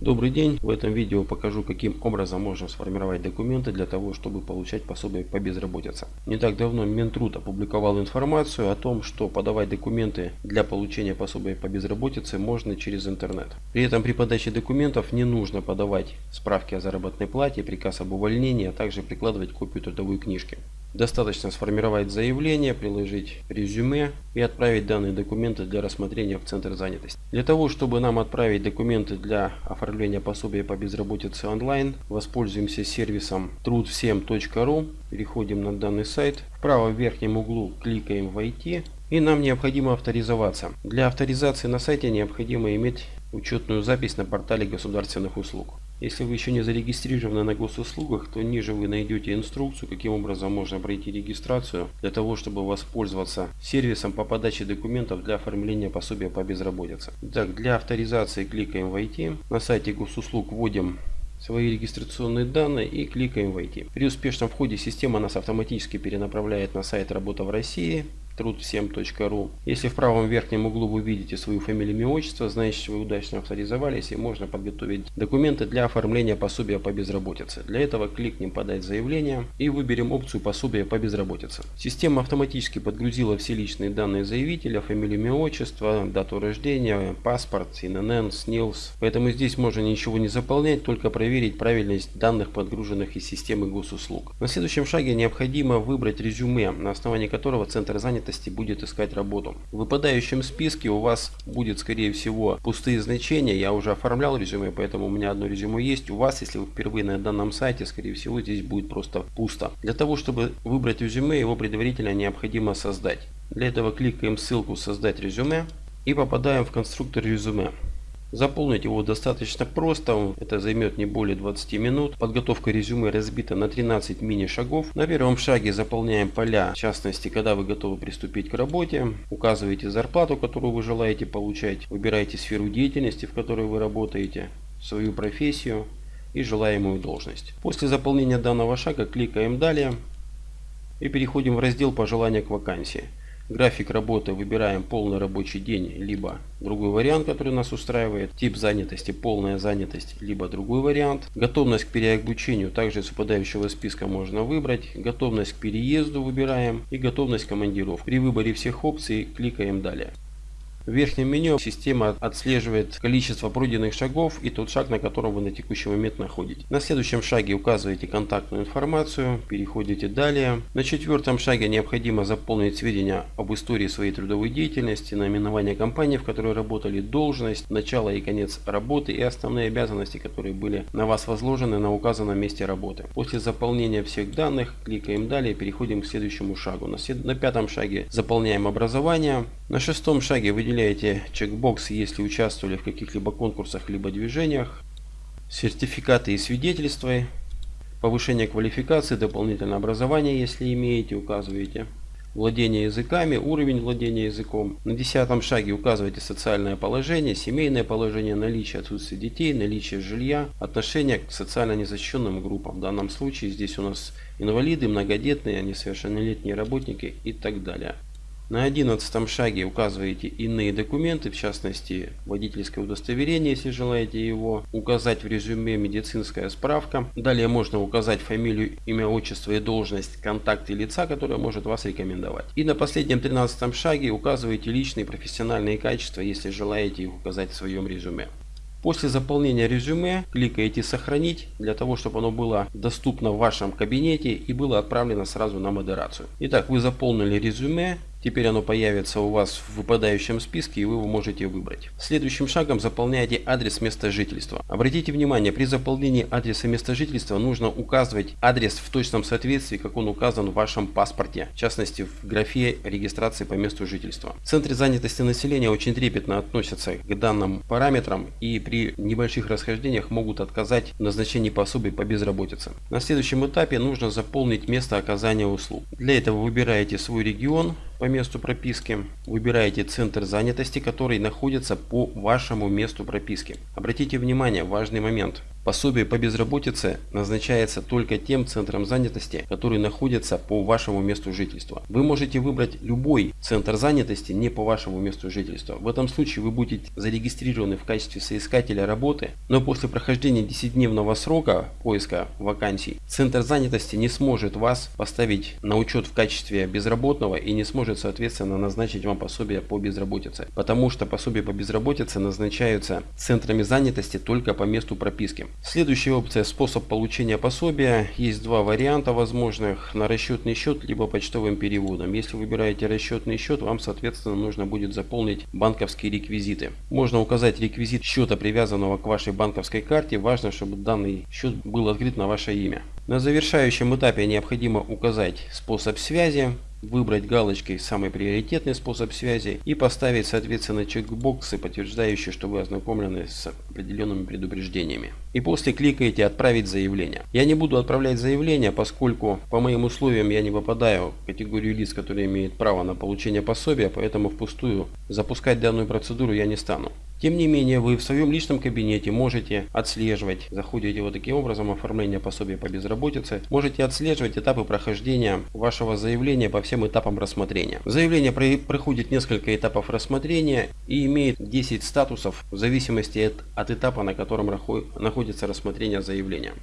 Добрый день! В этом видео покажу, каким образом можно сформировать документы для того, чтобы получать пособие по безработице. Не так давно Минтруд опубликовал информацию о том, что подавать документы для получения пособия по безработице можно через интернет. При этом при подаче документов не нужно подавать справки о заработной плате, приказ об увольнении, а также прикладывать копию трудовой книжки. Достаточно сформировать заявление, приложить резюме и отправить данные документы для рассмотрения в Центр занятости. Для того, чтобы нам отправить документы для оформления пособия по безработице онлайн, воспользуемся сервисом трудвсем.ру, переходим на данный сайт, в правом верхнем углу кликаем «Войти» и нам необходимо авторизоваться. Для авторизации на сайте необходимо иметь учетную запись на портале государственных услуг. Если вы еще не зарегистрированы на госуслугах, то ниже вы найдете инструкцию, каким образом можно пройти регистрацию для того, чтобы воспользоваться сервисом по подаче документов для оформления пособия по безработице. Итак, для авторизации кликаем «Войти». На сайте госуслуг вводим свои регистрационные данные и кликаем «Войти». При успешном входе система нас автоматически перенаправляет на сайт «Работа в России», трудвсем.ру. Если в правом верхнем углу вы видите свою фамилию, имя, отчество, значит вы удачно авторизовались и можно подготовить документы для оформления пособия по безработице. Для этого кликнем «Подать заявление» и выберем опцию «Пособие по безработице». Система автоматически подгрузила все личные данные заявителя, фамилию, имя, отчество, дату рождения, паспорт, ИНН, СНИЛС. Поэтому здесь можно ничего не заполнять, только проверить правильность данных, подгруженных из системы госуслуг. На следующем шаге необходимо выбрать резюме, на основании которого Центр занятости занятости будет искать работу. В выпадающем списке у вас будет скорее всего пустые значения. Я уже оформлял резюме, поэтому у меня одно резюме есть. У вас, если вы впервые на данном сайте, скорее всего здесь будет просто пусто. Для того, чтобы выбрать резюме, его предварительно необходимо создать. Для этого кликаем ссылку «Создать резюме» и попадаем в конструктор резюме. Заполнить его достаточно просто, это займет не более 20 минут. Подготовка резюме разбита на 13 мини-шагов. На первом шаге заполняем поля, в частности, когда вы готовы приступить к работе. Указываете зарплату, которую вы желаете получать. Выбираете сферу деятельности, в которой вы работаете, свою профессию и желаемую должность. После заполнения данного шага кликаем «Далее» и переходим в раздел «Пожелания к вакансии». График работы выбираем полный рабочий день, либо другой вариант, который нас устраивает. Тип занятости полная занятость, либо другой вариант. Готовность к переобучению также из выпадающего списка можно выбрать. Готовность к переезду выбираем и готовность командиров. При выборе всех опций кликаем далее. В верхнем меню система отслеживает количество пройденных шагов и тот шаг, на котором вы на текущий момент находитесь. На следующем шаге указываете контактную информацию, переходите далее. На четвертом шаге необходимо заполнить сведения об истории своей трудовой деятельности, наименование компании, в которой работали, должность, начало и конец работы и основные обязанности, которые были на вас возложены на указанном месте работы. После заполнения всех данных кликаем далее переходим к следующему шагу. На, на пятом шаге заполняем образование. На шестом шаге выделяем выделяете чекбокс, если участвовали в каких-либо конкурсах либо движениях, сертификаты и свидетельства, повышение квалификации, дополнительное образование, если имеете, указываете. Владение языками, уровень владения языком. На десятом шаге указывайте социальное положение, семейное положение, наличие отсутствия детей, наличие жилья, отношение к социально незащищенным группам. В данном случае здесь у нас инвалиды, многодетные, несовершеннолетние работники и так далее. На одиннадцатом шаге указываете иные документы, в частности водительское удостоверение, если желаете его указать в резюме, медицинская справка. Далее можно указать фамилию, имя, отчество и должность, контакты лица, которое может вас рекомендовать. И на последнем тринадцатом шаге указываете личные профессиональные качества, если желаете их указать в своем резюме. После заполнения резюме кликаете «Сохранить» для того, чтобы оно было доступно в вашем кабинете и было отправлено сразу на модерацию. Итак, вы заполнили резюме, Теперь оно появится у вас в выпадающем списке и вы его можете выбрать. Следующим шагом заполняйте адрес места жительства. Обратите внимание, при заполнении адреса места жительства нужно указывать адрес в точном соответствии, как он указан в вашем паспорте. В частности, в графе регистрации по месту жительства. В Центре занятости населения очень трепетно относятся к данным параметрам и при небольших расхождениях могут отказать в назначении пособий по безработице. На следующем этапе нужно заполнить место оказания услуг. Для этого выбираете свой регион, по месту прописки. Выбираете центр занятости, который находится по вашему месту прописки. Обратите внимание, важный момент. Пособие по безработице назначается только тем центром занятости, который находится по вашему месту жительства. Вы можете выбрать любой центр занятости не по вашему месту жительства. В этом случае вы будете зарегистрированы в качестве соискателя работы, но после прохождения 10-дневного срока поиска вакансий, центр занятости не сможет вас поставить на учет в качестве безработного и не сможет соответственно назначить вам пособие по безработице. Потому что пособие по безработице назначаются центрами занятости только по месту прописки. Следующая опция способ получения пособия. Есть два варианта возможных на расчетный счет либо почтовым переводом. Если выбираете расчетный счет, вам соответственно нужно будет заполнить банковские реквизиты. Можно указать реквизит счета привязанного к вашей банковской карте. Важно, чтобы данный счет был открыт на ваше имя. На завершающем этапе необходимо указать способ связи выбрать галочкой самый приоритетный способ связи и поставить соответственно чекбоксы, подтверждающие, что вы ознакомлены с определенными предупреждениями. И после кликаете «Отправить заявление». Я не буду отправлять заявление, поскольку по моим условиям я не попадаю в категорию лиц, которые имеют право на получение пособия, поэтому впустую запускать данную процедуру я не стану. Тем не менее, вы в своем личном кабинете можете отслеживать, заходите вот таким образом оформление пособия по безработице, можете отслеживать этапы прохождения вашего заявления по всем этапам рассмотрения. Заявление проходит несколько этапов рассмотрения и имеет 10 статусов в зависимости от, от этапа, на котором находится рассмотрение заявления.